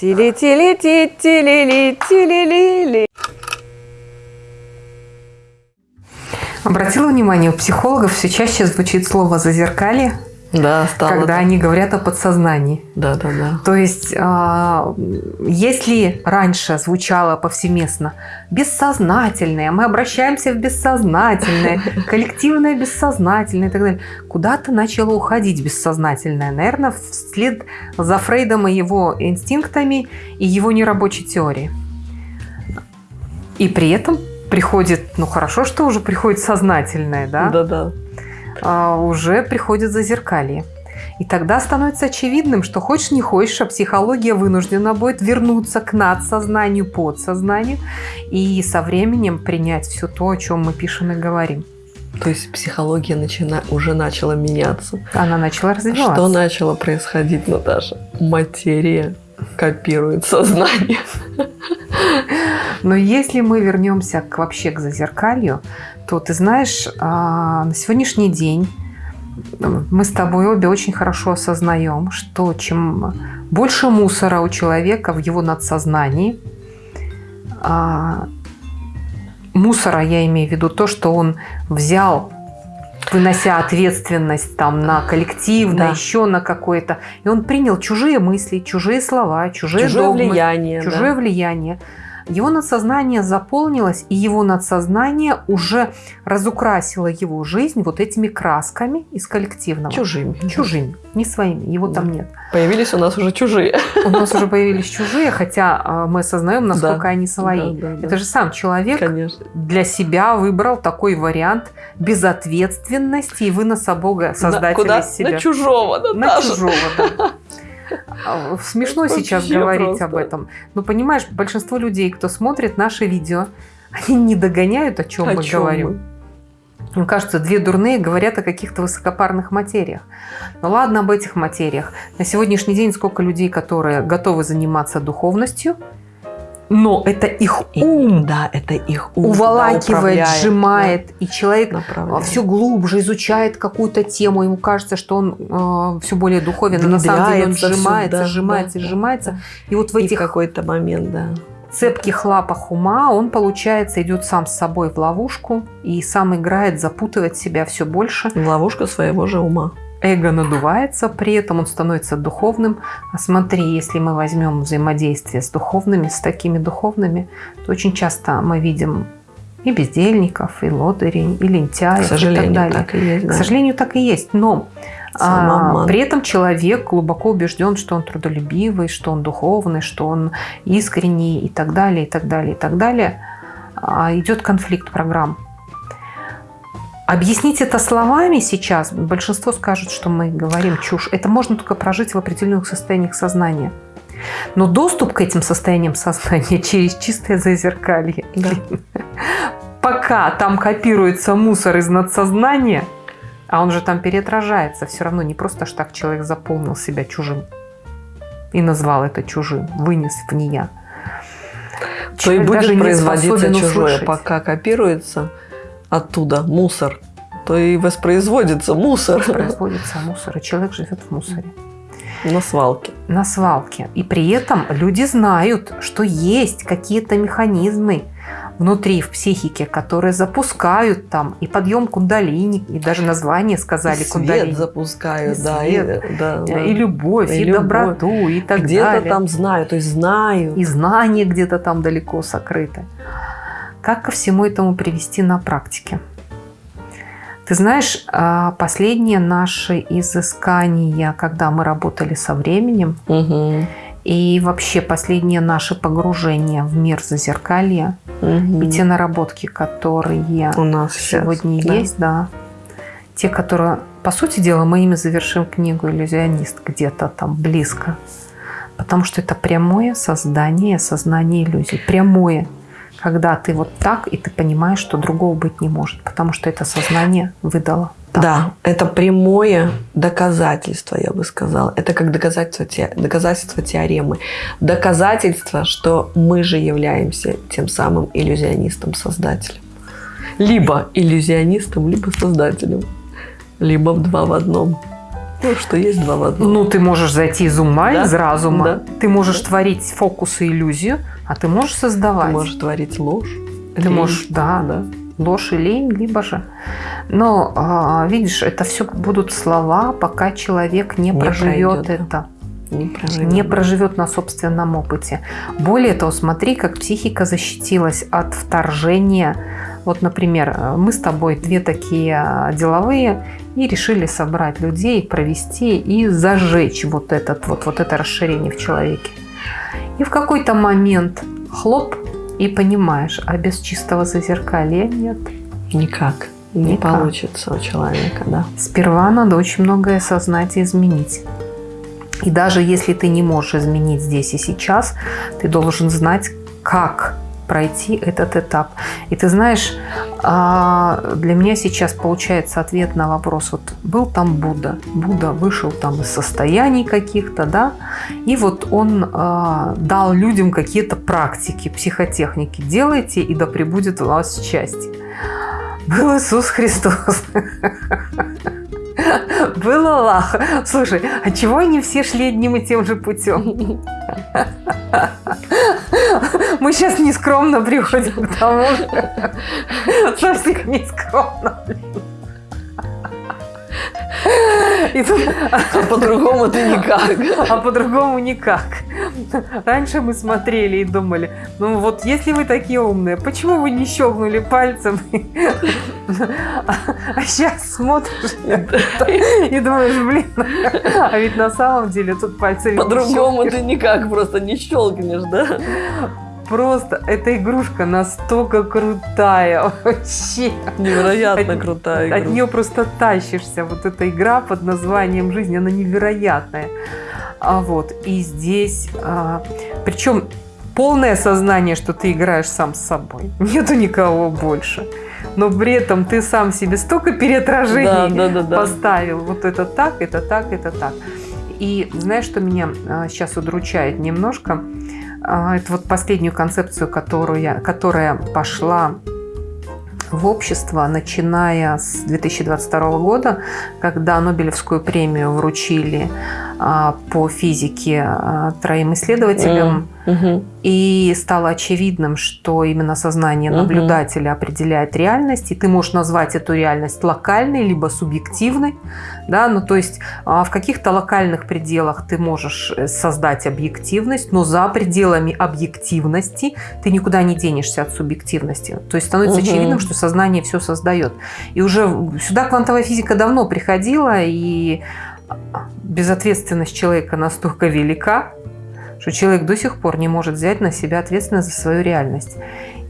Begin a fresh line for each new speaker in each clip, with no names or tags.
Тили-тили-ти-тили-ли-тили-ли-ли. Обратила внимание, у психологов все чаще звучит слово «зазеркалье»,
Да, стало.
когда они говорят о подсознании.
Да, да, да.
То есть, а, если раньше звучало повсеместно бессознательное, мы обращаемся в бессознательное, коллективное бессознательное и так далее, куда-то начало уходить бессознательное, наверное, вслед за Фрейдом и его инстинктами и его нерабочей теорией. И при этом приходит, ну хорошо, что уже приходит сознательное, да?
Да, да.
А, уже приходит зазеркалье. И тогда становится очевидным, что хочешь не хочешь, а психология вынуждена будет вернуться к надсознанию, подсознанию и со временем принять все то, о чем мы пишем и говорим.
То есть психология начина... уже начала меняться.
Она начала развиваться.
Что начало происходить, Наташа? Материя копирует сознание.
Но если мы вернемся к, вообще к зазеркалью, то ты знаешь, а, на сегодняшний день мы с тобой обе очень хорошо осознаем, что чем больше мусора у человека в его надсознании, а, мусора я имею в виду то, что он взял вынося ответственность там на коллективное,
Да.
еще на какое-то. И он принял чужие мысли, чужие слова, чужие,
Чужое
догмы,
влияние. да.
чужое влияние. Его надсознание заполнилось, и его надсознание уже разукрасило его жизнь вот этими красками из коллективного.
Чужими.
Чужими, не своими, его там
Да.
нет.
Появились у нас уже чужие.
У нас уже появились чужие, хотя а, мы осознаем, насколько
Да.
они свои.
Да, да, да.
Это же сам человек
Конечно.
для себя выбрал такой вариант безответственности и выноса Бога, создателя
На, куда?
себя.
На чужого,
На
Наташа.
чужого, да. А, Смешно
Вообще
сейчас говорить
просто.
об этом. Но понимаешь, большинство людей, кто смотрит наши видео, они не догоняют, о чем
О
мы
чем
говорим. Им кажется, две дурные говорят о каких-то высокопарных материях. Ну ладно об этих материях. На сегодняшний день сколько людей, которые готовы заниматься духовностью, но это их
И-
ум
Да, это их ум.
уволакивает,
управляет,
сжимает, и человек
да, направляет.
все глубже изучает какую-то тему, ему кажется, что он все более духовен, но на самом деле он сжимается,
сюда,
сжимается,
да,
сжимается.
да.
И вот в
И
этих
какой-то момент, да.
цепких лапах ума он, получается, идет сам с собой в ловушку и сам играет, запутывает себя все больше.
В ловушку своего же ума.
Эго надувается, при этом он становится духовным. А смотри, если мы возьмем взаимодействие с духовными, с такими духовными, то очень часто мы видим и бездельников, и лодырей, и лентяев,
К сожалению,
и так далее.
так и есть.
К
да.
сожалению, так и есть. Но а, при этом человек глубоко убежден, что он трудолюбивый, что он духовный, что он искренний и так далее, и так далее, и так далее. А, идет конфликт программ. Объяснить это словами сейчас, большинство скажут, что мы говорим чушь. Это можно только прожить в определенных состояниях сознания. Но доступ к этим состояниям сознания через чистое зазеркалье.
Да.
Пока там копируется мусор из надсознания, а он же там переотражается, все равно не просто ж так человек заполнил себя чужим и назвал это чужим, вынес в нея.
То и будет
не
производиться чужое,
услышать.
пока копируется оттуда мусор, то и воспроизводится мусор
Производится мусор, и человек живет в мусоре.
на свалке.
на свалке. И при этом люди знают, что есть какие-то механизмы внутри, в психике, которые запускают там и подъем кундалини, и даже название сказали
И
кундалини.
свет запускают,
И
да,
свет.
и, да, да.
И любовь, и,
И любовь.
доброту, и так
Где-то
далее.
там знаю, то есть знаю.
И знания где-то там далеко сокрыты. Как ко всему этому привести на практике? Ты знаешь, а, последние наши изыскания, когда мы работали со временем,
Мгм.
и вообще последние наши погружения в мир зазеркалья,
Мгм.
и те наработки, которые
у нас сейчас,
сегодня
да.
есть, да, те, которые, по сути дела, мы ими завершим книгу «Иллюзионист» где-то там близко. Потому что это прямое создание, сознание иллюзий. Прямое. Когда ты вот так, и ты понимаешь, что другого быть не может. Потому что это сознание выдало. так.
Да, это прямое доказательство, я бы сказала. Это как доказательство, те- доказательство теоремы. Доказательство, что мы же являемся тем самым иллюзионистом-создателем. Либо иллюзионистом, либо создателем. Либо в два в одном. Ну, что есть два в одном.
Ну, ты можешь зайти из ума,
Да?
из разума.
Да.
Ты можешь
Да.
творить фокус и иллюзию, а ты можешь создавать.
Ты можешь творить ложь.
Ты
лень.
можешь, да,
Да.
ложь и лень, либо же. Но, а, видишь, это все будут слова, пока человек не,
Не
проживет
пройдет,
это.
Не проживет.
не проживет на собственном опыте. Более того, смотри, как психика защитилась от вторжения. Вот, например, мы с тобой две такие э, деловые и решили собрать людей, провести и зажечь вот, этот, вот, вот это расширение в человеке. И в какой-то момент хлоп, и понимаешь, а без чистого зазеркалья нет.
Никак. Не
Никак.
получится у человека, да.
Сперва надо очень многое осознать и изменить. И даже если ты не можешь изменить здесь и сейчас, ты должен знать, как пройти этот этап. И ты знаешь, а, для меня сейчас получается ответ на вопрос. Вот был там Будда, Будда вышел там из состояний каких-то, да, и вот он а, дал людям какие-то практики, психотехники. Делайте, и да пребудет у вас счастье. Был Иисус Христос. Был Аллах. Слушай, а чего они все шли одним и тем же путем? Мы сейчас нескромно приходим к тому же. Совсем нескромно. И тут,
А по-другому ты никак.
а по-другому никак. Раньше мы смотрели и думали, ну вот если вы такие умные, почему вы не щелкнули пальцем? А сейчас смотришь и думаешь, блин, а ведь на самом деле тут пальцами не
По-другому ты никак просто не щелкнешь, да?
Просто эта игрушка настолько крутая вообще.
Невероятно
От-
крутая
От
игра.
нее просто тащишься. Вот эта игра под названием «Жизнь», она невероятная. А вот, и здесь, а, причем полное сознание, что ты играешь сам с собой. Нету никого больше. Но при этом ты сам себе столько
Да,
переотражений
да, да, да.
поставил. Вот это так, это так, это так. И знаешь, что меня а, сейчас удручает немножко? А, Это вот последнюю концепцию, которую я, которая пошла в общество, начиная с 2022 года, когда Нобелевскую премию вручили по физике а, троим исследователям. И стало очевидным, что именно сознание наблюдателя определяет реальность, и ты можешь назвать эту реальность локальной, либо субъективной. Да? Ну, то есть а, в каких-то локальных пределах ты можешь э, создать объективность, но за пределами объективности ты никуда не денешься от субъективности. То есть становится
Мгм.
очевидным, что сознание все создает. И уже сюда квантовая физика давно приходила, и безответственность человека настолько велика, что человек до сих пор не может взять на себя ответственность за свою реальность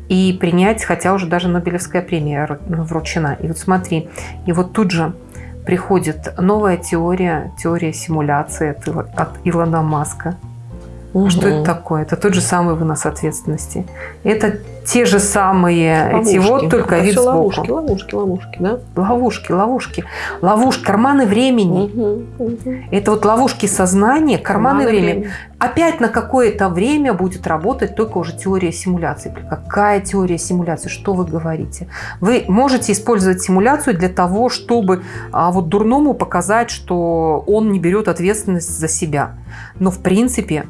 и принять, хотя уже даже Нобелевская премия ру- вручена. И вот смотри, и вот тут же приходит новая теория, теория симуляции от Илона Маска. Что
Мгм.
это такое? Это тот же самый вынос ответственности. Это те же самые эти
Ловушки.
вот, только
Это
вид сбоку.
ловушки, ловушки, ловушки, да?
Ловушки, ловушки. Ловушки, карманы времени.
Мгм, мгм.
Это вот ловушки сознания, карманы,
Карманы
времени. Опять на какое-то время будет работать только уже теория симуляции. Какая теория симуляции? Что вы говорите? Вы можете использовать симуляцию для того, чтобы а, вот дурному показать, что он не берет ответственность за себя. Но в принципе,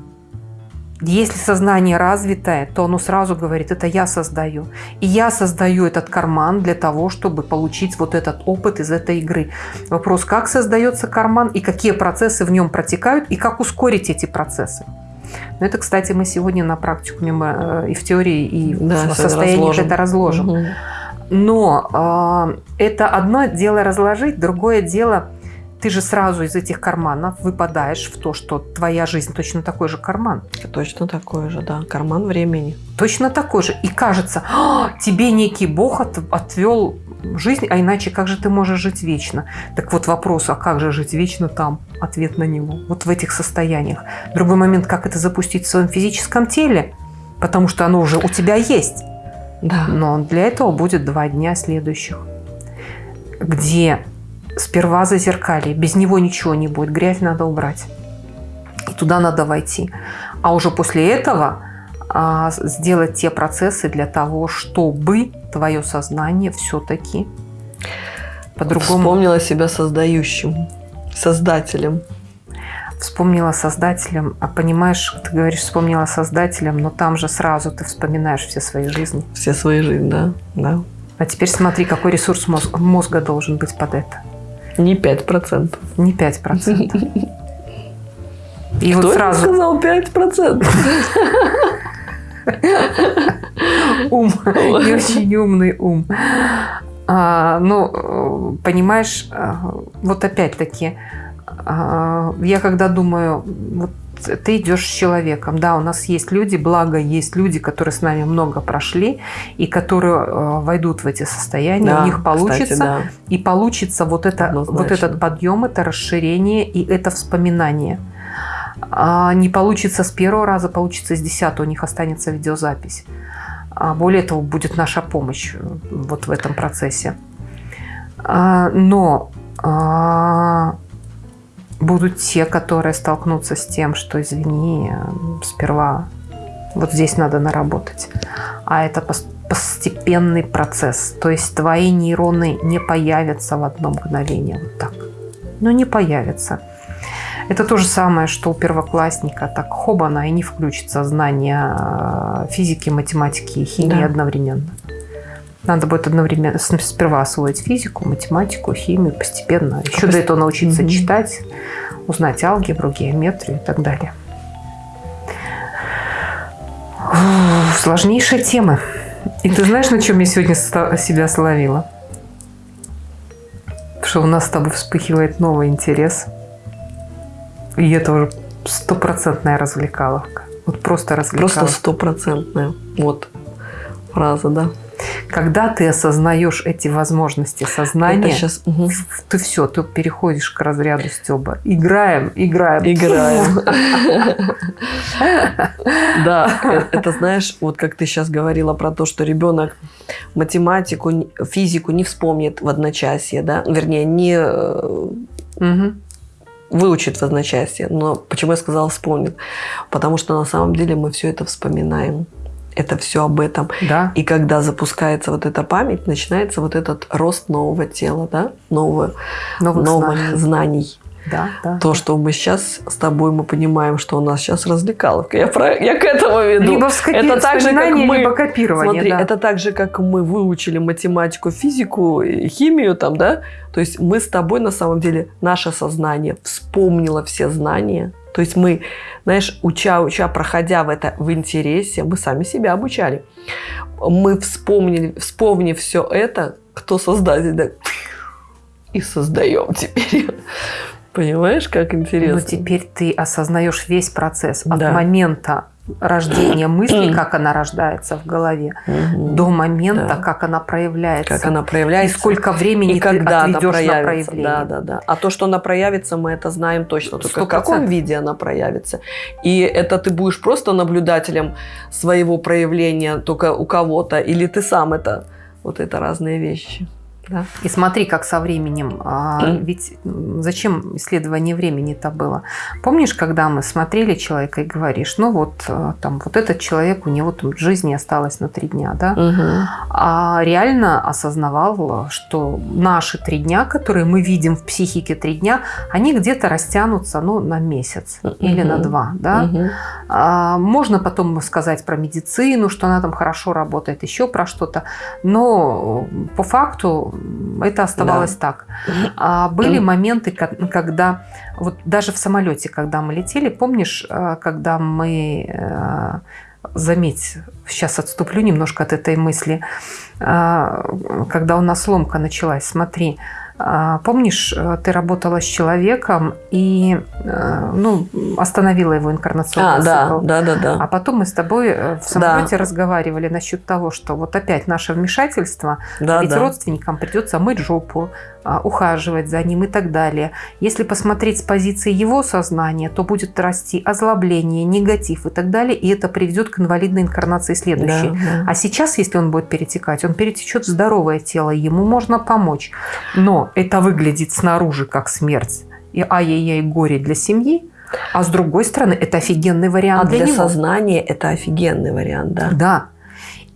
если сознание развитое, то оно сразу говорит, это я создаю. И я создаю этот карман для того, чтобы получить вот этот опыт из этой игры. Вопрос, как создается карман и какие процессы в нем протекают, и как ускорить эти процессы. Но это, кстати, мы сегодня на практикуме мы, э, и в теории, и
Да,
в состоянии
разложим.
это разложим.
Мгм.
Но э, это одно дело разложить, другое дело, ты же сразу из этих карманов выпадаешь в то, что твоя жизнь точно такой же карман.
Точно такое же, да. Карман времени.
Точно такой же. И кажется, «А, тебе некий Бог от- отвел жизнь, а иначе как же ты можешь жить вечно? Так вот вопрос, а как же жить вечно там? Ответ на него. Вот в этих состояниях. Другой момент, как это запустить в своем физическом теле? Потому что оно уже у тебя есть.
Да.
Но для этого будет два дня следующих, где сперва зазеркалье, без него ничего не будет, грязь надо убрать. И туда надо войти. А уже после этого а, сделать те процессы для того, чтобы твое сознание все-таки по-другому...
Вспомнила себя создающим. создателем.
Вспомнила создателем, а понимаешь, ты говоришь, вспомнила создателем, но там же сразу ты вспоминаешь все свои жизни.
Все свои жизни, да. да.
А теперь смотри, какой ресурс мозг, мозга должен быть под это.
Не 5%.
Не 5%.
И Кто вот сразу... сказал 5%?
Ум. Не очень умный ум. А, ну, понимаешь, а, вот опять-таки, а, я когда думаю, вот ты идешь с человеком, да, у нас есть люди, благо есть люди, которые с нами много прошли и которые э, войдут в эти состояния, да, у них получится, кстати, да. и получится вот это, вот этот подъем, это расширение и это вспоминание. А не получится с первого раза, получится с десятого, у них останется видеозапись. А более того, будет наша помощь э, вот в этом процессе. А, но а, будут те, которые столкнутся с тем, что, извини, сперва вот здесь надо наработать. А это постепенный процесс. То есть твои нейроны не появятся в одно мгновение вот так. Ну, не появятся. Это то же самое, что у первоклассника. Так хобана и не включится знание э, физики, математики и химии да. одновременно. Надо будет одновременно сперва освоить физику, математику, химию постепенно. Еще до этого научиться mm-hmm. читать, узнать алгебру, геометрию и так далее. Сложнейшая тема. И ты знаешь, на чем я сегодня себя словила? Что у нас с тобой вспыхивает новый интерес – и это уже стопроцентная развлекаловка. Вот просто развлекаловка.
Просто стопроцентная. Вот фраза, да.
Когда ты осознаешь эти возможности сознания, сейчас, угу. ты все, ты переходишь к разряду Стеба. Играем, играем.
Играем. Да, э, это знаешь, вот как ты сейчас говорила про то, что ребенок математику, физику не вспомнит в одночасье, да, вернее, не э, выучит в одночасье. Но почему я сказала вспомнит? Потому что на самом деле мы все это вспоминаем. Это все об этом.
Да.
И когда запускается вот эта память, начинается вот этот рост нового тела, да? нового, новых, новых знаний. знаний.
Да, да,
То, что мы сейчас с тобой мы понимаем, что у нас сейчас развлекаловка. Я, про, я к этому веду.
Либо это так же, как мы, либо копирование.
Смотри,
да.
это так же, как мы выучили математику, физику, химию там, да? То есть мы с тобой на самом деле, наше сознание вспомнило все знания. То есть мы, знаешь, уча, уча, проходя в это в интересе, мы сами себя обучали. Мы вспомнили, вспомнив все это, кто создатель, да, и создаем теперь. Понимаешь, как интересно?
Но теперь ты осознаешь весь процесс от да. момента рождения мысли, как она рождается в голове, угу. до момента, да. как она проявляется.
Как она проявляется.
И сколько времени и когда проявится. на проявление.
Да, да, да. А то, что она проявится, мы это знаем точно. Только 100%. в каком виде она проявится. И это ты будешь просто наблюдателем своего проявления только у кого-то, или ты сам это. Вот это разные вещи.
Да. И смотри, как со временем. А, ведь зачем исследование времени-то было? Помнишь, когда мы смотрели человека и говоришь, ну вот а, там вот этот человек, у него там жизни осталось на три дня, да?
Угу.
А реально осознавал, что наши три дня, которые мы видим в психике три дня, они где-то растянутся, ну, на месяц угу. или на два, да? Угу. А, можно потом сказать про медицину, что она там хорошо работает, еще про что-то, но по факту это оставалось да. так. А были моменты, когда вот даже в самолете, когда мы летели, помнишь, э, когда мы э, заметь, сейчас отступлю немножко от этой мысли, э, когда у нас ломка началась, смотри, помнишь, э, ты работала с человеком и э, ну, остановила его инкарнационный а,
цикл. Да, да, да, да.
А потом мы с тобой э, в самолете да. разговаривали насчет того, что вот опять наше вмешательство, да, ведь да. родственникам придется мыть жопу, а, ухаживать за ним и так далее. Если посмотреть с позиции его сознания, то будет расти озлобление, негатив и так далее, и это приведет к инвалидной инкарнации следующей. Да, да. А сейчас, если он будет перетекать, он перетечет в здоровое тело, ему можно помочь. Но это выглядит снаружи как смерть и ай-яй-яй горе для семьи, а с другой стороны, это офигенный вариант а
для,
для
него. сознания это офигенный вариант, да?
Да.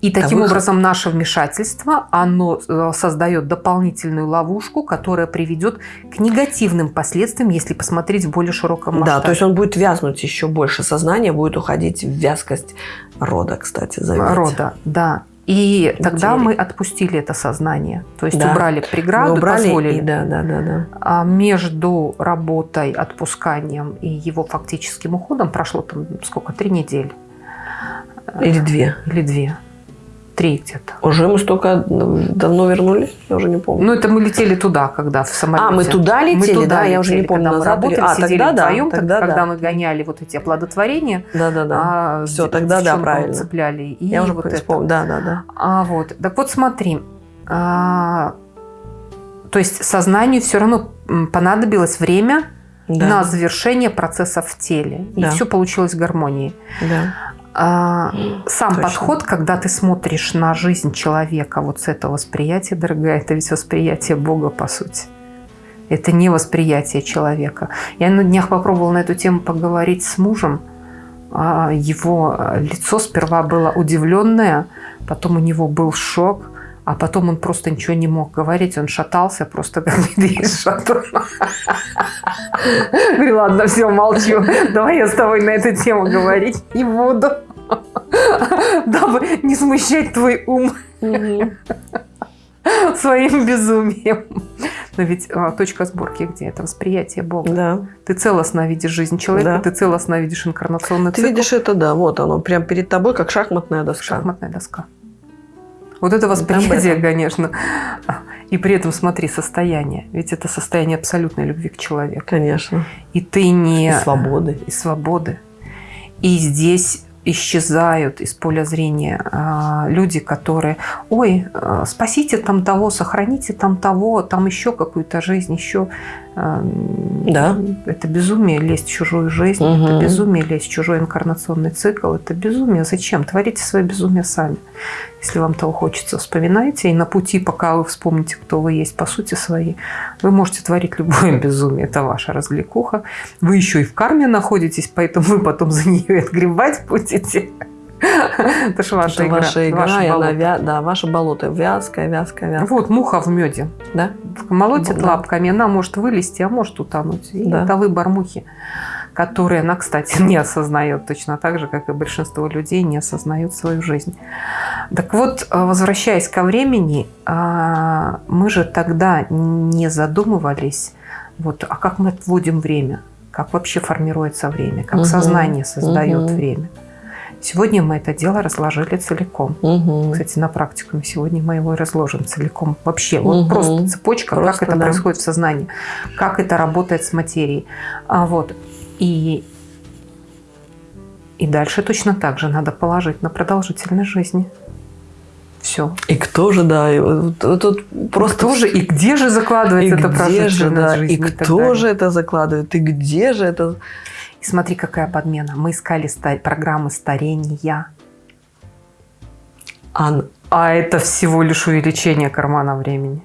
И таким
выход.
образом наше вмешательство, оно э, создает дополнительную ловушку, которая приведет к негативным последствиям, если посмотреть в более широком масштабе.
Да, то есть он будет вязнуть еще больше. Сознание будет уходить в вязкость рода, кстати, заметьте.
рода, да. И тогда мы отпустили это сознание, то есть
Да.
убрали
Мы
преграду,
убрали,
позволили.
и да, да, да, да.
А между работой, отпусканием и его фактическим уходом прошло там сколько? Три недели
Или две.
или две? Три где-то.
Уже мы столько давно вернулись, я уже не помню.
Ну, это мы летели туда, когда в самолете.
а, мы туда
Мы
летели,
туда
да, я уже не
летели,
помню.
когда мы работали,
а,
сидели
тогда да,
вдвоем,
тогда
когда
да.
мы гоняли вот эти оплодотворения,
Да, да, да.
а,
Всё,
с
тогда да, правильно.
цепляли. И
я уже
вот это.
вспомнила. Да, да, да.
А, вот. Так вот смотри, а, то есть сознанию все равно понадобилось время
Да,
на завершение процесса в теле. И
Да.
все получилось в гармонии.
да.
А, сам
Точно.
подход, когда ты смотришь на жизнь человека вот с этого восприятия, дорогая, это ведь восприятие Бога, по сути. Это не восприятие человека. Я на днях попробовала на эту тему поговорить с мужем. А, Его лицо сперва было удивленное, потом у него был шок, а потом он просто ничего не мог говорить, он шатался просто как медведь. Говорю, ладно, все, молчу. Давай я с тобой на эту тему говорить не буду. Дабы не смущать твой ум своим безумием. Но ведь а, точка сборки где? Это восприятие Бога.
Да.
Ты целостно видишь жизнь человека,
Да.
ты целостно видишь инкарнационный
Ты
цикл.
видишь это, да, вот оно, прям перед тобой, как шахматная доска.
Шахматная доска. Вот это восприятие, конечно. И при этом смотри, состояние. Ведь это состояние абсолютной любви к человеку.
Конечно.
И ты не...
И свободы.
и свободы. И здесь исчезают из поля зрения а, люди, которые, ой, а, спасите там того, сохраните там того, там еще какую-то жизнь, еще.
Да.
Это безумие лезть в чужую жизнь,
Мгм.
это безумие лезть в чужой инкарнационный цикл, это безумие. Зачем? Творите свое безумие сами. Если вам того хочется, вспоминайте. И на пути, пока вы вспомните, кто вы есть по сути своей, вы можете творить любое безумие. Это ваша развлекуха. Вы еще и в карме находитесь, поэтому вы потом за нее отгребать будете. Это же ваша
Это
игра.
ваша игра,
ваше
она вя- да, ваше болото вязкое, вязкое, вязкое.
Вот муха в меде.
Да?
Молотит
Да.
лапками, она может вылезти, а может утонуть. И
Да.
это выбор мухи, который она, кстати, не осознает точно так же, как и большинство людей не осознают свою жизнь. Так вот, э, возвращаясь ко времени, а, мы же тогда не задумывались, вот, а как мы отводим время, как вообще формируется время, как
Мгм.
сознание создает
Мгм.
время. Сегодня мы это дело разложили целиком.
Мгм.
Кстати, на практикуме сегодня мы его и разложим целиком. Вообще, вот
Мгм.
просто цепочка,
Просто,
как это
да.
происходит в сознании, как это работает с материей. А вот. И, и дальше точно так же надо положить на продолжительность жизни. Все.
И кто же, да, и вот- вот тут просто...
Кто же и где же
и
закладывается эта
где же, да,
жизни?
и
так
кто же это закладывает, и где же это...
И смотри, какая подмена. Мы искали ста- программы старения.
Ан-
А это всего лишь увеличение кармана времени.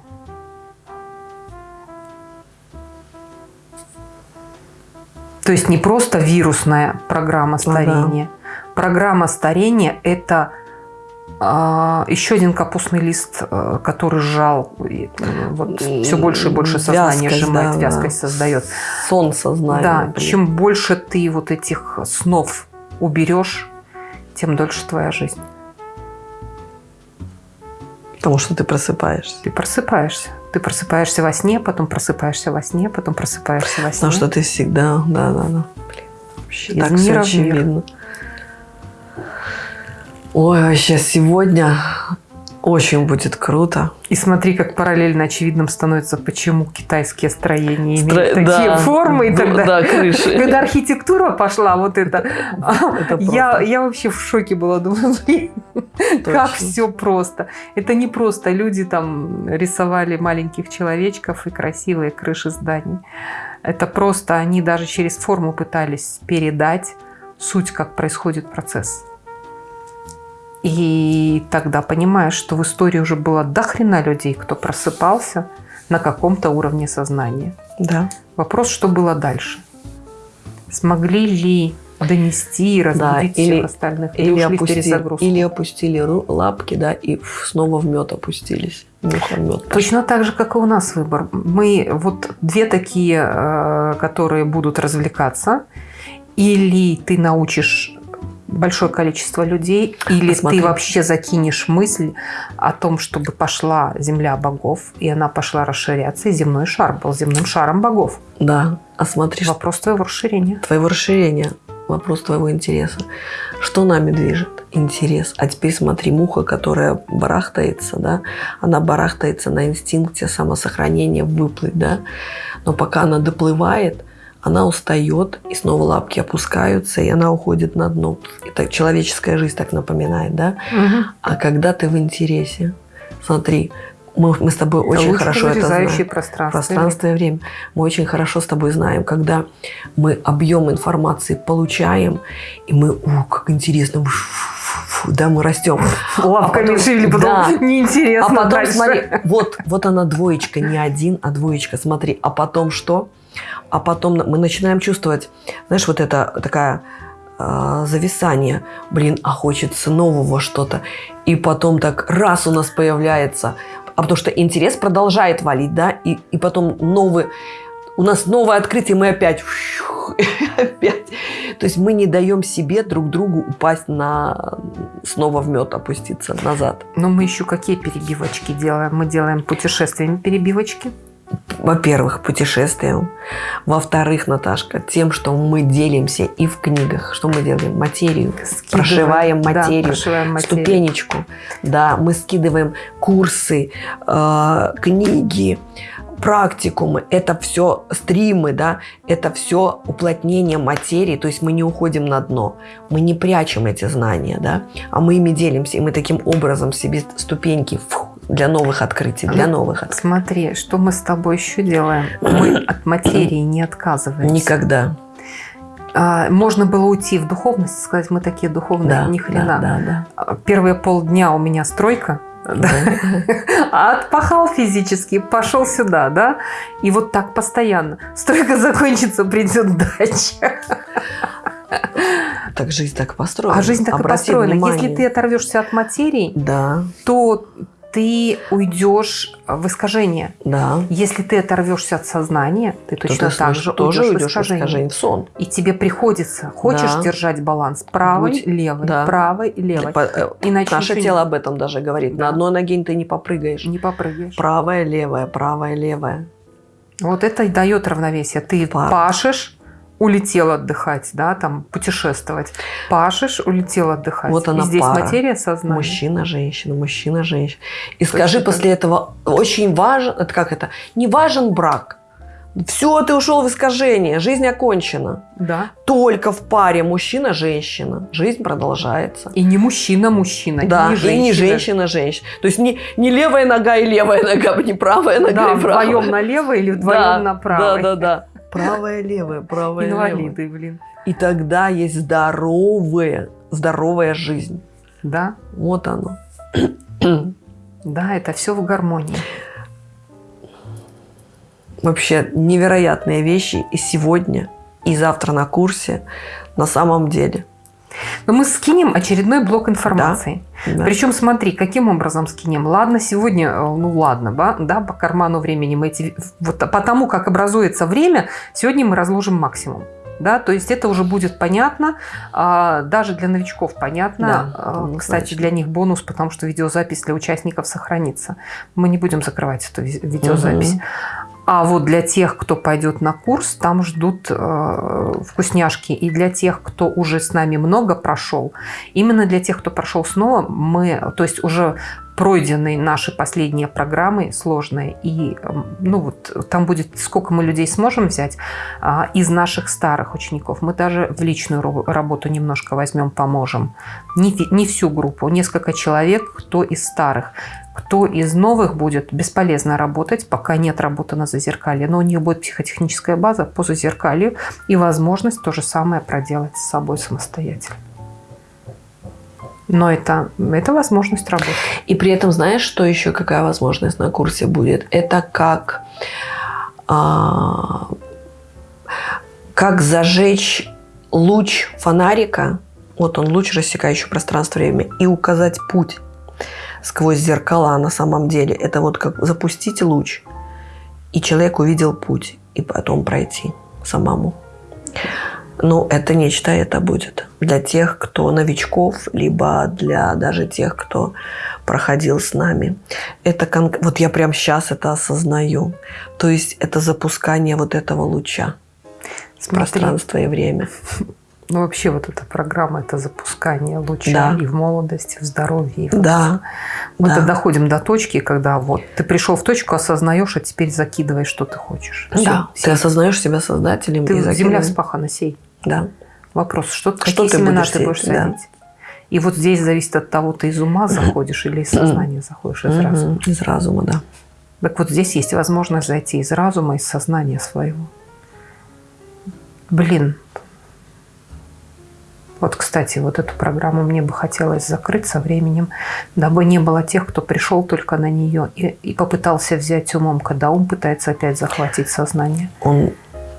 То есть не просто вирусная программа старения. Программа старения – это а, еще один капустный лист, а, который сжал, м, вот, все больше и больше
Вязкость,
сжимает,
да, да.
вязкость создает.
Сон сознания.
Да,
блин.
чем больше ты вот этих снов уберешь, тем дольше твоя жизнь.
Потому что ты просыпаешься.
Ты просыпаешься. Ты просыпаешься во сне, потом просыпаешься во сне, потом просыпаешься во сне.
Потому что ты всегда... Да, да, да. Блин, вообще
Из
так
мира
все
в мир.
Ой, вообще сегодня очень будет круто.
И смотри, как параллельно очевидным становится, почему китайские строения имеют
Стро-
такие
да,
формы и так
да,
далее.
Да, крыши.
Когда архитектура пошла, вот это,
Это
я, я вообще в шоке была, думаю, блин, как все просто. Это не просто люди там рисовали маленьких человечков и красивые крыши зданий. Это просто они даже через форму пытались передать суть, как происходит процесс. И тогда понимаешь, что в истории уже было до хрена людей, кто просыпался на каком-то уровне сознания.
Да.
Вопрос, что было дальше? Смогли ли донести, разбудить
Да, или-
всех остальных.
Или,
ушли в
опусти-
перезагрузку.
или опустили лапки, да, и снова в мед опустились. Мед.
Точно так же, как и у нас выбор. Мы вот две такие, э, которые будут развлекаться, или ты научишь большое количество людей, или
Посмотри.
ты вообще закинешь мысль о том, чтобы пошла земля богов, и она пошла расширяться, и земной шар был земным шаром богов.
Да, а смотри,
Вопрос твоего расширения.
твоего расширения, вопрос твоего интереса. Что нами движет? Интерес. А теперь смотри, муха, которая барахтается, да, она барахтается на инстинкте самосохранения выплыть, да, но пока она доплывает, она устает, и снова лапки опускаются, и она уходит на дно. Это человеческая жизнь так напоминает, да? А когда ты в интересе, смотри, мы, мы с тобой очень
Луч,
хорошо это знаем.
пространство.
Пространство и время. Мы очень хорошо с тобой знаем, когда мы объем информации получаем, и мы, о, как интересно, да, мы растем.
Лапками
А
шили, потом
да.
неинтересно
А потом,
дальше.
смотри, вот, вот она двоечка, не один, а двоечка. Смотри, а потом что? А потом мы начинаем чувствовать, знаешь, вот это такая а, зависание. Блин, а хочется нового что-то. И потом так раз у нас появляется, а потому что интерес продолжает валить, да, и, и потом новый, у нас новое открытие, мы опять, опять. То есть мы не даем себе друг другу упасть на, снова в мед опуститься назад.
Но мы еще какие перебивочки делаем? Мы делаем путешествиями перебивочки.
Во-первых, путешествием. Во-вторых, Наташка, тем, что мы делимся и в книгах. Что мы делаем? Материю.
Скидываем.
Прошиваем
Да,
материю.
прошиваем материю.
Ступенечку. Да, мы скидываем курсы, э, книги, практикумы. Это все стримы, да, это все уплотнение материи. То есть мы не уходим на дно. Мы не прячем эти знания, да, а мы ими делимся. И мы таким образом себе ступеньки фу, для новых открытий, для новых открытий.
Смотри, что мы с тобой еще делаем? Мы от материи не отказываемся.
Никогда.
А, можно было уйти в духовность, сказать, мы такие духовные,
Да,
ни хрена.
да, да,
А, Первые полдня у меня стройка,
да.
а отпахал физически, пошел сюда, да? И вот так постоянно. Стройка закончится, придет дача.
Так жизнь так построена.
А жизнь так и
Обрати
построена.
внимание.
Если ты оторвешься от материи,
Да,
то ты уйдешь в искажение.
да.
Если ты оторвешься от сознания, ты
То
точно
ты
так же
тоже
уйдешь в
уйдешь в
искажение.
искажение, в сон.
И тебе приходится, хочешь
Да.
держать баланс правой,
Будь-
левой,
да.
правой, левой.
Э,
Иначе
Наше тело об этом даже говорит.
Да.
На одной ноге ты не попрыгаешь.
не попрыгаешь.
Правая, левая, правая, левая.
Вот это и дает равновесие. Ты
Пар.
пашешь, улетел отдыхать, да, там путешествовать. Пашешь, улетел отдыхать.
Вот
И
она
здесь
пара.
материя сознания.
Мужчина, женщина, мужчина, женщина. И скажи
так.
после этого, очень важен, это как это, не важен брак. Все, ты ушел в искажение, жизнь окончена.
Да.
Только в паре мужчина-женщина. Жизнь продолжается.
И не мужчина, мужчина.
Да,
и не
и не
женщина.
женщина, женщина. То есть не, не левая нога и левая нога, не правая нога
Да,
и правая.
вдвоем налево или вдвоем
Да,
направо.
Да, да, да. Правая, левая, правая, левая.
Инвалиды, блин.
И тогда есть здоровая, здоровая жизнь.
Да,
Вот оно.
да, это все в гармонии.
Вообще невероятные вещи и сегодня, и завтра на курсе на самом деле.
Но мы скинем очередной блок информации.
Да.
Причем смотри, каким образом скинем. Ладно, сегодня, э, ну ладно, да, по карману времени мы эти, вот по тому, как образуется время, сегодня мы разложим максимум. Да, то есть это уже будет понятно, а, даже для новичков понятно.
Да,
А. Кстати, для них бонус, потому что видеозапись для участников сохранится. Мы не будем закрывать эту ви- видеозапись.
Мгм.
А вот для тех, кто пойдет на курс, там ждут э, вкусняшки. И для тех, кто уже с нами много прошел, именно для тех, кто прошел снова, мы, то есть уже пройденные наши последние программы сложные, и эм, ну вот там будет, сколько мы людей сможем взять а, из наших старых учеников. Мы даже в личную работу немножко возьмем, поможем. Не, не всю группу, несколько человек, кто из старых. Кто из новых будет бесполезно работать, пока не отработана зазеркалье, но у них будет психотехническая база по зазеркалью и возможность то же самое проделать с собой самостоятельно. Но это, это возможность работы.
И при этом знаешь, что еще какая возможность на курсе будет? Это как, а, как зажечь луч фонарика, вот он, луч, рассекающий пространство-время, и указать путь сквозь зеркала на самом деле. Это вот как запустить луч, и человек увидел путь, и потом пройти самому. Ну, это нечто это будет для тех, кто новичков, либо для даже тех, кто проходил с нами. Это кон... вот я прямо сейчас это осознаю. То есть это запускание вот этого луча в пространство и время.
Ну, вообще вот эта программа – это запускание луча
Да.
и в молодости, в здоровье. И в
Да,
Мы
да.
доходим до точки, когда вот ты пришел в точку, осознаешь, а теперь закидываешь, что ты хочешь. Всё,
да. Ты
сей.
осознаешь себя создателем
Ты
и
земля вспахана, сей.
Да.
Вопрос, что,
Что
какие
ты
семена
будешь
ты будешь
сеять, да.
И вот здесь зависит от того, ты из ума заходишь или из сознания заходишь, из разума.
Из разума, да.
Так вот здесь есть возможность зайти из разума, из сознания своего. Блин. Вот, кстати, вот эту программу мне бы хотелось закрыть со временем, дабы не было тех, кто пришел только на нее и, и попытался взять умом, когда ум пытается опять захватить сознание.
Он,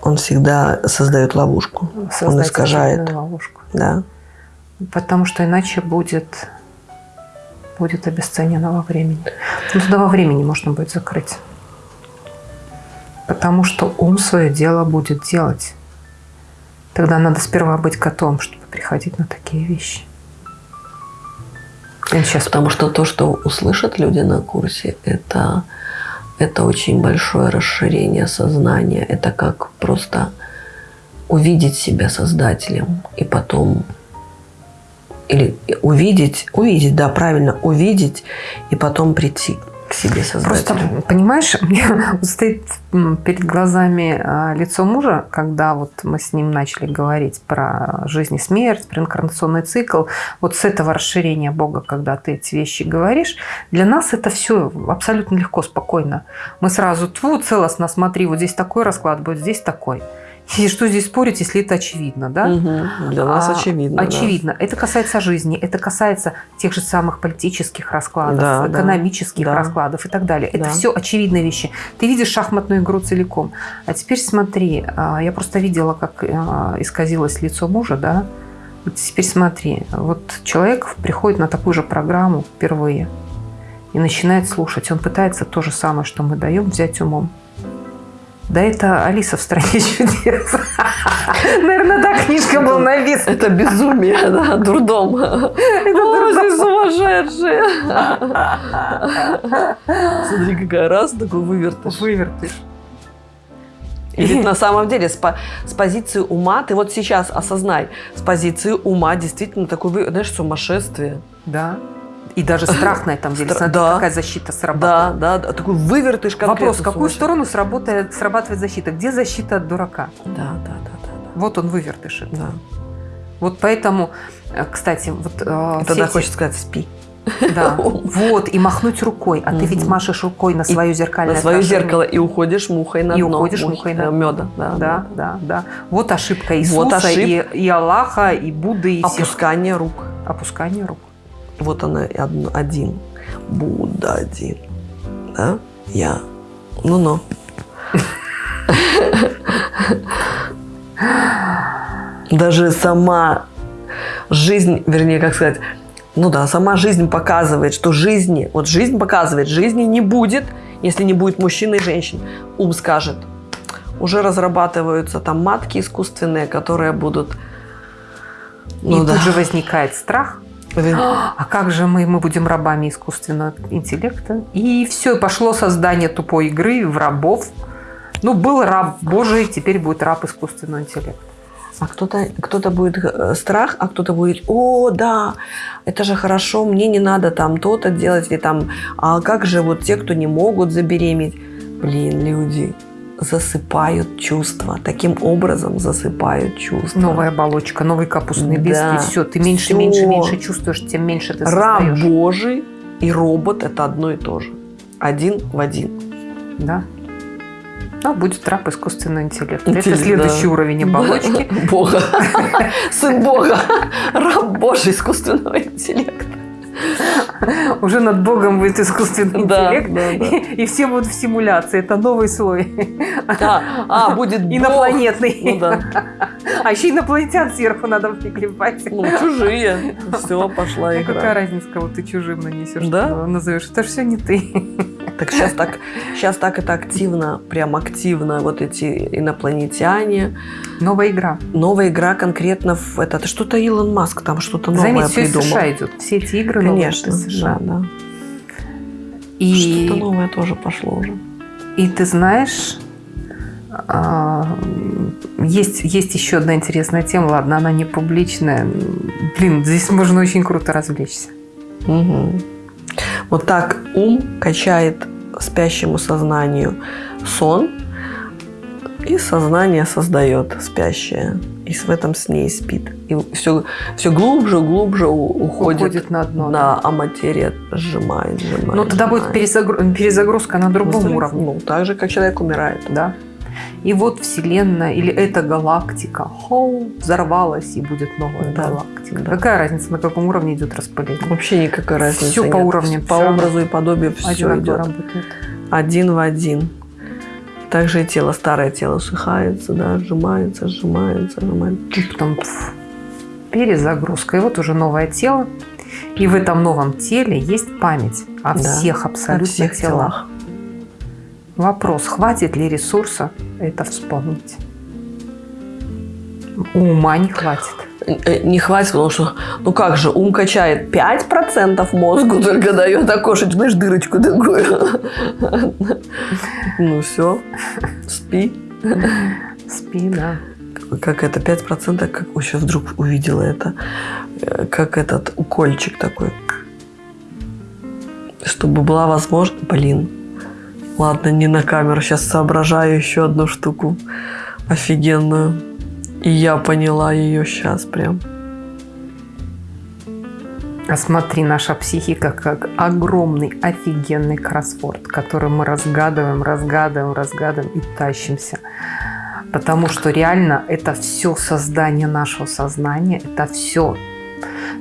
он всегда создает ловушку. он
создать
искажает.
очередную ловушку.
Да.
Потому что иначе будет, будет обесценено во времени. Ну, туда во времени можно будет закрыть. Потому что ум свое дело будет делать. Тогда надо сперва быть котом, чтобы приходить на такие вещи. Я сейчас
Потому что то, что услышат люди на курсе, это, это очень большое расширение сознания. Это как просто увидеть себя создателем и потом или увидеть, увидеть, да, правильно, увидеть и потом прийти к себе
Просто,
создателю.
понимаешь, у меня стоит перед глазами а, лицо мужа, когда вот мы с ним начали говорить про жизнь и смерть, про инкарнационный цикл. Вот с этого расширения Бога, когда ты эти вещи говоришь, для нас это все абсолютно легко, спокойно. Мы сразу, тьфу, целостно, смотри, вот здесь такой расклад будет, здесь такой. И что здесь спорить, если это очевидно, да?
Мгм. Для нас
А,
очевидно. да.
Очевидно. Это касается жизни, это касается тех же самых политических раскладов,
Да, да.
экономических
Да.
раскладов и так далее. Это
Да.
все очевидные вещи. Ты видишь шахматную игру целиком. А теперь смотри, а, я просто видела, как а, исказилось лицо мужа, да? Теперь смотри, вот человек приходит на такую же программу впервые и начинает слушать. Он пытается то же самое, что мы даем, взять умом. Да это Алиса в стране чудес. Наверное, та книжка была написана.
Это безумие, да, дурдом. О, здесь сумасшедшие. Смотри, какая раз такой вывертыш.
Вывертыш.
И ведь на самом деле с, по- с позиции ума, ты вот сейчас осознай, с позиции ума действительно такой, вы- знаешь, сумасшествие.
Да. И даже страх на этом деле. Смотри,
да.
какая защита
Да,
срабатывает.
да, да, такой вывертыш конкретно
Вопрос, в какую
сумасшедший.
сторону сработает, срабатывает защита? Где защита от дурака?
Да, да, да, да,
Вот он вывертыш.
да. да.
Вот поэтому, э, кстати, вот э,
И тогда
эти-
хочется сказать, спи.
Да. Вот, и махнуть рукой. А ты ведь машешь рукой на свое зеркальное
На свое зеркало и уходишь мухой на
И
дно.
уходишь мухой на
меда. Да,
Да, да, да. Вот ошибка Иисуса и, и Аллаха, и Будды, и.
Опускание рук.
Опускание рук.
Вот она один. Будда один. Да? Я. Ну-ну. Даже сама жизнь, вернее, как сказать, ну да, сама жизнь показывает, что жизни, вот жизнь показывает, жизни не будет, если не будет мужчин и женщин. Ум скажет, уже разрабатываются там матки искусственные, которые будут... Ну
и
да.
тут же возникает страх. А как же мы, мы будем рабами искусственного интеллекта? И все, пошло создание тупой игры в рабов. Ну, был раб Божий, теперь будет раб искусственного интеллекта.
А кто-то кто будет э, страх, а кто-то будет, о, да, это же хорошо, мне не надо там то-то делать, или там, а как же вот те, кто не могут забеременеть? Блин, люди засыпают чувства, таким образом засыпают чувства.
Новая оболочка, новый капустный лист,
Да.
и все. Ты меньше,
Всё.
меньше, меньше чувствуешь, тем меньше ты
Раб. Божий и робот – это одно и то же. Один в один.
Да. Ну, будет раб искусственного интеллекта.
Интеллект,
Это следующий
да.
уровень оболочки.
Бога. Сын Бога. Раб Божий искусственного интеллекта.
Уже над Богом будет искусственный
Да,
интеллект.
да, да.
И все будут в симуляции. Это новый слой.
А, а, будет Бог.
Инопланетный.
Ну да.
А еще инопланетян сверху надо приклепать.
Ну, чужие. Все, пошла
Ну,
игра.
какая разница, кого ты чужим нанесешь,
Да?
назовешь. Это же все не ты.
Так сейчас так, сейчас так это активно, прям активно вот эти инопланетяне.
Новая игра.
Новая игра конкретно в это. Это что-то Илон Маск там что-то новое
Заметь, все
придумал.
США идет. Все эти игры новые
Конечно,
из США.
да, да.
И,
Что-то новое тоже пошло уже.
и ты знаешь, а, есть, есть еще одна интересная тема. Ладно, она не публичная. Блин, здесь можно очень круто развлечься.
Мгм. Вот так ум качает спящему сознанию сон, и сознание создает спящее. И в этом сне и спит. И все, все глубже, глубже уходит,
Уходит на дно.
Да, а материя сжимает, сжимает.
Но тогда будет
сжимает.
перезагру- перезагрузка на другом
Ну,
уровне.
Ну, так же, как человек умирает.
Да. И вот Вселенная или эта галактика хоу, взорвалась и будет новая
Да,
галактика.
да.
Какая разница, на каком уровне идет распыление?
Вообще никакой разницы
Всё по
нет.
уровню,
По
всё равно.
образу и подобию все идет.
работает.
Один в один. Также и тело, старое тело сухается, да, сжимается, сжимается, сжимается.
И потом пф, перезагрузка. И вот уже новое тело. И в этом новом теле есть память о всех абсолютно
всех
телах.
телах.
Вопрос, хватит ли ресурса это вспомнить? Ума не хватит.
Э, Не хватит, потому что, ну как же, ум качает 5% мозгу только дает окошечко, знаешь, дырочку такую. Ну все, спи.
Спи, да.
Как это, 5%, как еще вдруг увидела это, э, как этот укольчик такой. Чтобы была возможность... Блин, ладно, не на камеру, сейчас соображаю еще одну штуку офигенную. И я поняла ее сейчас прям.
А смотри, наша психика как огромный, офигенный кроссворд, который мы разгадываем, разгадываем, разгадываем и тащимся. Потому что реально это все создание нашего сознания, это все.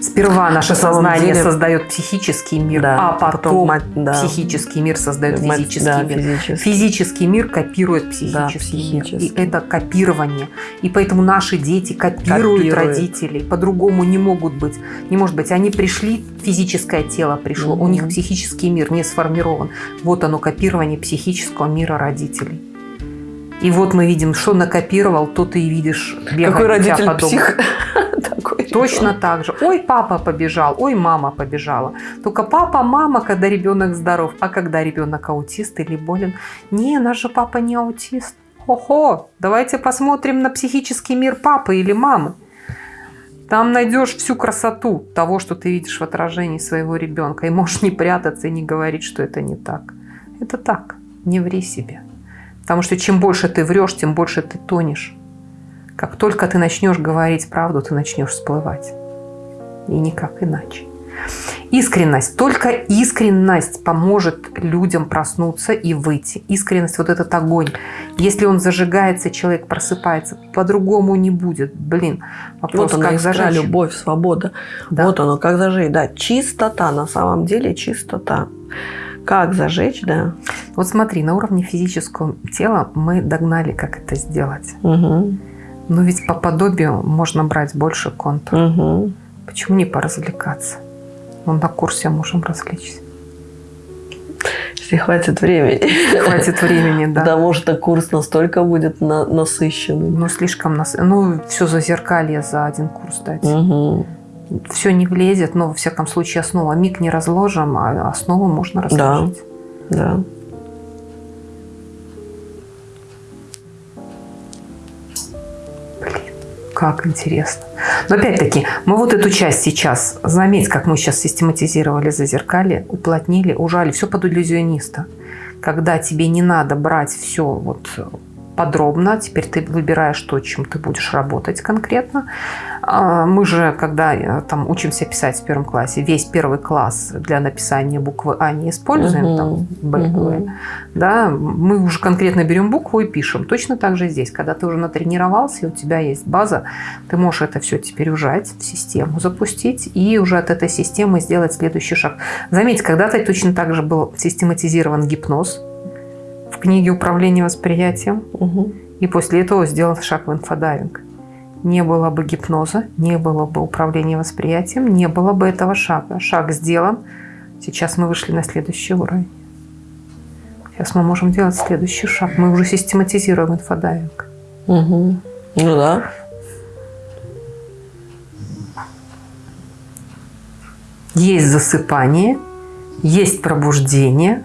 Сперва наше
На
сознание
деле-
создает психический мир,
Да,
а потом,
потом да.
психический мир создает
Мать-
физический
да,
мир.
физический.
Физический мир копирует психический, мир.
психический.
И это копирование. И поэтому наши дети копируют,
Копируют.
родителей. По-другому не могут быть. Не может быть. Они пришли, физическое тело пришло. У
Мгм.
них психический мир не сформирован. Вот оно, копирование психического мира родителей. И вот мы видим, что накопировал, то ты и видишь.
Какой родитель
по дому.
псих?
Точно так же. Ой, папа побежал, ой, мама побежала. Только папа, мама, когда ребенок здоров, а когда ребенок аутист или болен. Не, наш же папа не аутист. Хо-хо, давайте посмотрим на психический мир папы или мамы. Там найдешь всю красоту того, что ты видишь в отражении своего ребенка. И можешь не прятаться и не говорить, что это не так. Это так. Не ври себе. Потому что чем больше ты врешь, тем больше ты тонешь. Как только ты начнешь говорить правду, ты начнешь всплывать. И никак иначе. Искренность. Только искренность поможет людям проснуться и выйти. Искренность, вот этот огонь. Если он зажигается, человек просыпается, по-другому не будет. Блин, вопрос,
Вот она
как
искра,
зажечь.
любовь, свобода.
Да.
Вот оно, как зажечь. Да, чистота, на самом деле чистота. Как зажечь, да.
Вот смотри, на уровне физического тела мы догнали, как это сделать.
Угу.
Но ведь по подобию можно брать больше контур.
Угу.
Почему не поразвлекаться? Вон на курсе можем развлечься.
Если хватит времени.
Хватит времени, да.
Потому что курс настолько будет на- насыщенный.
Но слишком нас... Ну, все за зеркалье за один курс дать.
Угу.
Все не влезет, но, во всяком случае, основа. Миг не разложим, а основу можно разложить.
Да.
Как интересно. Но опять-таки, мы вот эту часть сейчас, заметь, как мы сейчас систематизировали зазеркалье, уплотнили, ужали, все под иллюзиониста. Когда тебе не надо брать все вот подробно, теперь ты выбираешь то, чем ты будешь работать конкретно. А Мы же, когда э, там учимся писать в первом классе, весь первый класс для написания буквы А не используем,
Мгм.
там Б,
Мгм.
да, мы уже конкретно берем букву и пишем. Точно так же здесь, когда ты уже натренировался, и у тебя есть база, ты можешь это все теперь ужать в систему, запустить и уже от этой системы сделать следующий шаг. Заметьте, когда-то точно так же был систематизирован гипноз в книге «Управление восприятием»,
Угу.
и после этого сделан шаг в инфодайвинг. Не было бы гипноза, не было бы управления восприятием, не было бы этого шага. Шаг сделан. Сейчас мы вышли на следующий уровень. Сейчас мы можем делать следующий шаг. Мы уже систематизируем инфодайвинг.
Угу. Ну да.
Есть засыпание, есть пробуждение,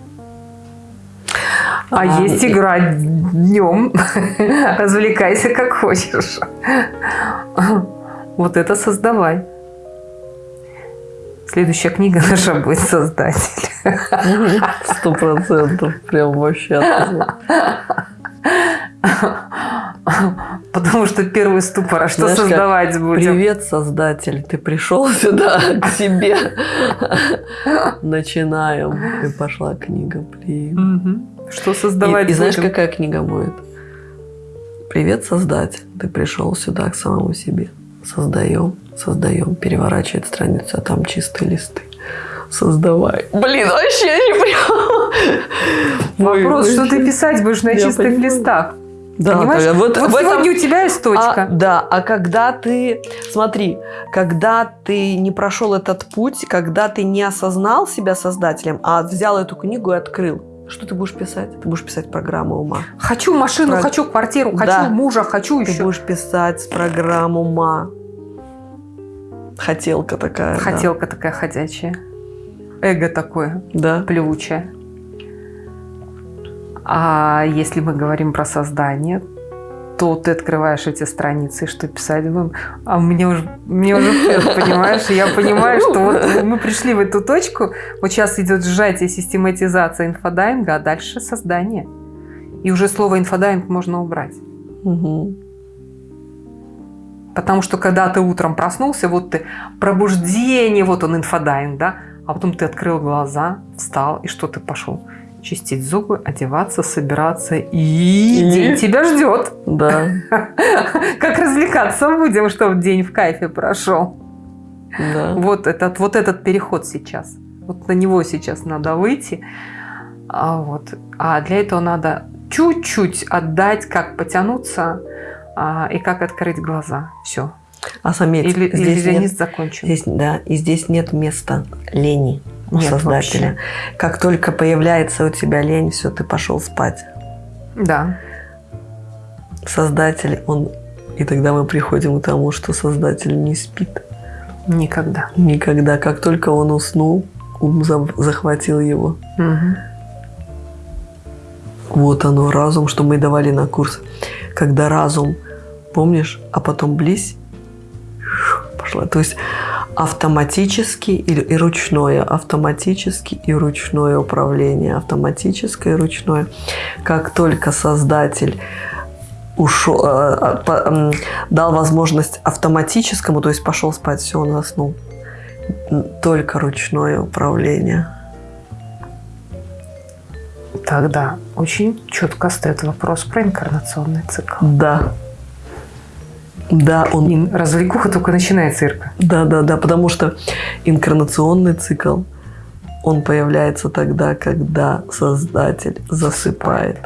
а,
А,
есть
и-
игра днем. Развлекайся как хочешь. Вот это создавай. Следующая книга наша будет «Создатель».
Сто процентов. Прям вообще.
Потому что первый ступор, а что
Знаешь,
создавать будем?
Привет, создатель. Ты пришел сюда к себе. Начинаем. И пошла книга. Блин.
Что
И,
создавать
и знаешь,
будем?
какая книга будет? Привет, создатель. Ты пришел сюда к самому себе. Создаем, создаем. Переворачивает страницу, а там чистые листы. Создавай. Блин, вообще не прям.
Вопрос,
ой,
что ты писать будешь на чистых
понимаю.
листах?
Да,
Понимаешь?
да,
Вот,
вот в этом-
сегодня у тебя есть точка.
А, да, а когда ты, смотри, когда ты не прошел этот путь, когда ты не осознал себя создателем, а взял эту книгу и открыл, что ты будешь писать? Ты будешь писать программу ума.
Хочу машину,
Про-
хочу квартиру,
Да.
хочу мужа, хочу
Ты
еще.
будешь писать программу ума. Хотелка такая. да.
Хотелка такая ходячая. Эго такое,
Да.
плевучее. А если мы говорим про создание, то ты открываешь эти страницы, и что писать будем. А мне уже, мне уже вперед, понимаешь? Я понимаю, что вот мы пришли в эту точку, вот сейчас идет сжатие, систематизация инфодайвинга, а дальше создание. И уже слово инфодайвинг можно убрать.
Мгм.
Потому что когда ты утром проснулся, вот ты пробуждение, вот он инфодайвинг, да, а потом ты открыл глаза, встал, и что ты пошел? Чистить зубы, одеваться, собираться, и,
И?
день тебя ждет.
Да.
Как развлекаться будем, чтобы день в кайфе прошел.
Да.
Вот этот, вот этот переход сейчас. Вот на него сейчас надо выйти. А, вот. а для этого надо чуть-чуть отдать, как потянуться а, и как открыть глаза. Все.
А заметь,
Или
здесь, нет,
иллюзионист закончен.
здесь, да, и здесь нет места лени у
Нет
создателя.
вообще.
Как только появляется у тебя лень, все, ты пошел спать.
Да.
Создатель, он... И тогда мы приходим к тому, что Создатель не спит.
Никогда.
Никогда. Как только он уснул, ум за- захватил его.
Мгм.
Вот оно, разум, что мы давали на курс. Когда разум, помнишь, а потом близь, пошла. То есть автоматически и, ручное, автоматически и ручное управление, автоматическое и ручное. Как только создатель ушел, э, м, дал возможность автоматическому, то есть пошел спать, все, он заснул. Только ручное управление.
Тогда очень четко стоит вопрос про инкарнационный цикл.
Да. Да, он
И развлекуха только начинается, Ирка.
Да, да, да, потому что инкарнационный цикл, он появляется тогда, когда Создатель засыпает.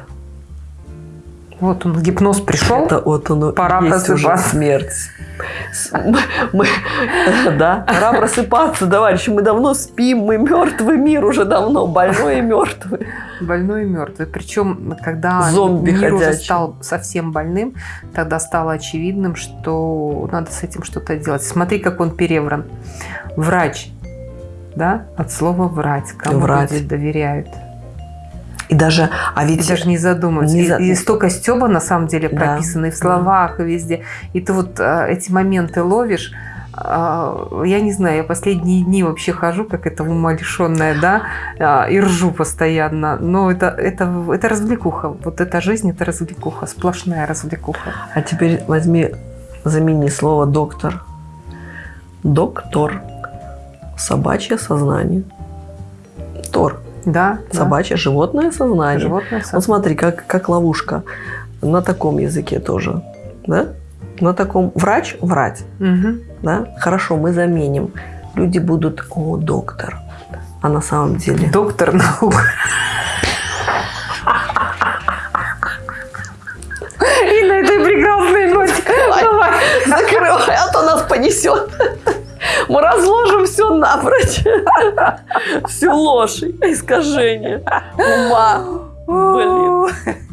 Вот он, гипноз пришел.
Это вот оно
Пора
есть уже
просыпаться.
смерть. Мы- мы- да, пора просыпаться, товарищи. Мы давно спим, мы мертвый мир уже давно, больной и мертвый.
Больной и мертвый. Причем, когда
Зомби
мир уже
ходячий.
стал совсем больным, тогда стало очевидным, что надо с этим что-то делать. Смотри, как он перевран. Врач. Да? От слова врать. Кому
Врать.
люди доверяют.
И даже, а
И
ведь
даже не задумываются.
Не
И-
за-
И, столько стеба на самом деле
Да.
прописано и в словах, и везде. И ты вот а, эти моменты ловишь. а, я не знаю, я последние дни вообще хожу, как это умалишенная, да, а, и ржу постоянно. Но это, это, это развлекуха. Вот эта жизнь, это развлекуха, сплошная развлекуха.
А теперь возьми, замени слово доктор. Доктор. Собачье сознание. Тор.
Да, да.
Собачье животное сознание.
Животное
Вот
сознание.
смотри, как, как ловушка. На таком языке тоже. Да? На таком врач врать.
Мгм.
Да? Хорошо, мы заменим. Люди будут, о, доктор. А на самом деле...
Доктор наук.
Мы разложим все напрочь. Всю ложь, искажение ума. Блин.